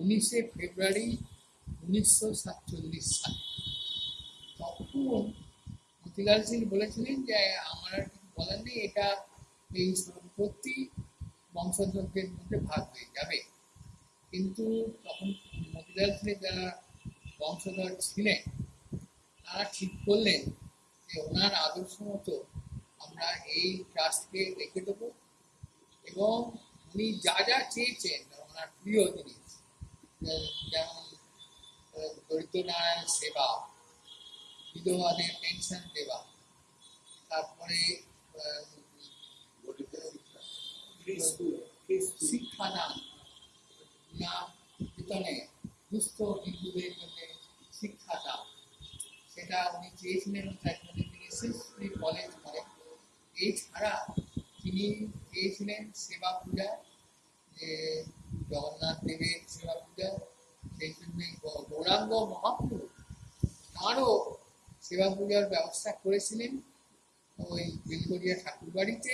উনিশে ফেব্রুয়ারি উনিশশো সাতচল্লিশ সালে। তখন মতিলাল সিং বলেছিলেন যে, আমার আর কিছু বলার নেই, এটা এই সম্পত্তি বংশধরদের মধ্যে ভাগ হয়ে যাবে। কিন্তু তখন মতিলাল সিং যারা বংশধর ছিলেন, তারা ঠিক করলেন যে, ওনার আদর্শ মতো আমরা এই ট্রাস্টকে রেখে দেবো এবং উনি যা যা চেয়েছেন, ওনার প্রিয় জিনিস যেমন আহ, দরিদ্র নারায়ণ সেবা বিধবাদের পেনশন দেওয়া তারপরে শিক্ষাদান দুস্থ হিন্দুদের জন্য শিক্ষাদান সেটা উনি চেয়েছিলেন তার জন্য তিনি শিশু কলেজ এছাড়া তিনি চেয়েছিলেন সেবা পূজা যে জগন্নাথ দেবের সেবা পূজা সেই জন্য গৌ- গৌরাঙ্গ মহাপ্রভু তারও সেবা পূজার ব্যবস্থা করেছিলেন ওই বেলগড়িয়া ঠাকুর বাড়িতে